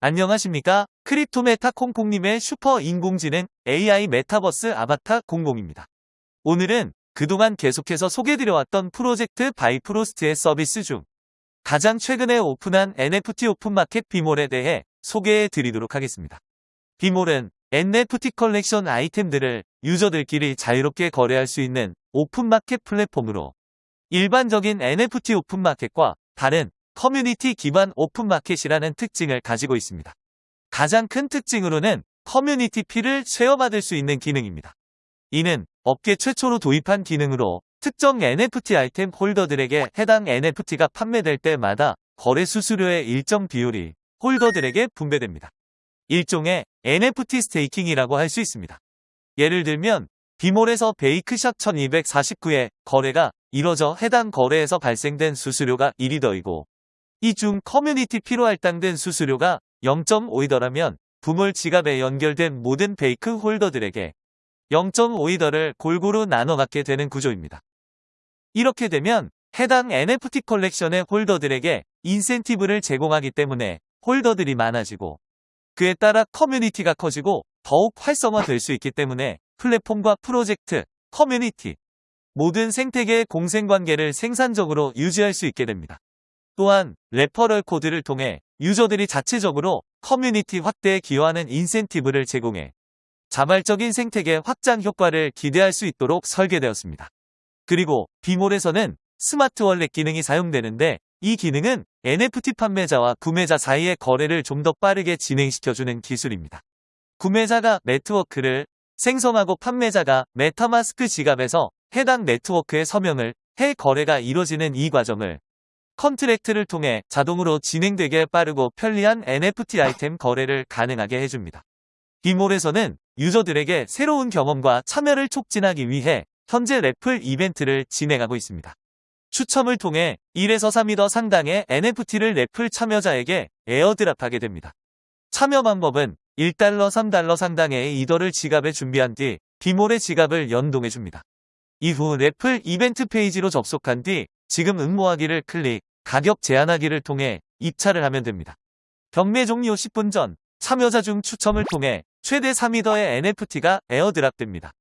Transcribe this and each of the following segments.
안녕하십니까? 크립토메타 콩콩님의 슈퍼 인공지능 AI 메타버스 아바타 콩콩입니다. 오늘은 그동안 계속해서 소개드려왔던 프로젝트 바이프로스트의 서비스 중 가장 최근에 오픈한 NFT 오픈마켓 비몰에 대해 소개해 드리도록 하겠습니다. 비몰은 NFT 컬렉션 아이템들을 유저들끼리 자유롭게 거래할 수 있는 오픈마켓 플랫폼으로 일반적인 NFT 오픈마켓과 다른 커뮤니티 기반 오픈마켓이라는 특징을 가지고 있습니다. 가장 큰 특징으로는 커뮤니티 fee를 share받을 수 있는 기능입니다. 이는 업계 최초로 도입한 기능으로 특정 NFT 아이템 holder들에게 해당 NFT가 판매될 때마다 거래 수수료의 일정 비율이 holder들에게 분배됩니다. 일종의 NFT staking이라고 할 수 있습니다. 예를 들면 비몰에서 BAYC 샵 1249의 거래가 이뤄져 해당 거래에서 발생된 수수료가 1이더이고 이 중 커뮤니티 fee로 할당된 수수료가 0.5이더라면 비몰 지갑에 연결된 모든 BAYC holder들에게 0.5이더를 골고루 나눠 갖게 되는 구조입니다. 이렇게 되면 해당 NFT 컬렉션의 holder들에게 인센티브를 제공하기 때문에 holder들이 많아지고 그에 따라 커뮤니티가 커지고 더욱 활성화될 수 있기 때문에 플랫폼과 프로젝트, 커뮤니티, 모든 생태계의 공생관계를 생산적으로 유지할 수 있게 됩니다. 또한 referral code를 통해 유저들이 자체적으로 커뮤니티 확대에 기여하는 인센티브를 제공해 자발적인 생태계 확장 효과를 기대할 수 있도록 설계되었습니다. 그리고 비몰에서는 smart wallet 기능이 사용되는데 이 기능은 NFT 판매자와 구매자 사이의 거래를 좀 더 빠르게 진행시켜주는 기술입니다. 구매자가 네트워크를 생성하고 판매자가 MetaMask 지갑에서 해당 네트워크의 서명을 해 거래가 이뤄지는 이 과정을 contract를 통해 자동으로 진행되게 빠르고 편리한 NFT 아이템 거래를 가능하게 해줍니다. 비몰에서는 유저들에게 새로운 경험과 참여를 촉진하기 위해 현재 raffle 이벤트를 진행하고 있습니다. 추첨을 통해 1에서 3이더 상당의 NFT를 raffle 참여자에게 airdrop하게 됩니다. 참여 방법은 1달러, 3달러 상당의 이더를 지갑에 준비한 뒤 비몰의 지갑을 연동해줍니다. 이후 raffle 이벤트 페이지로 접속한 뒤 지금 응모하기를 클릭, 가격 제한하기를 통해 입찰을 하면 됩니다. 경매 종료 10분 전 참여자 중 추첨을 통해 최대 3이더의 NFT가 airdrop됩니다.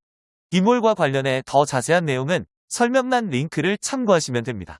비몰과 관련해 더 자세한 내용은 설명란 링크를 참고하시면 됩니다.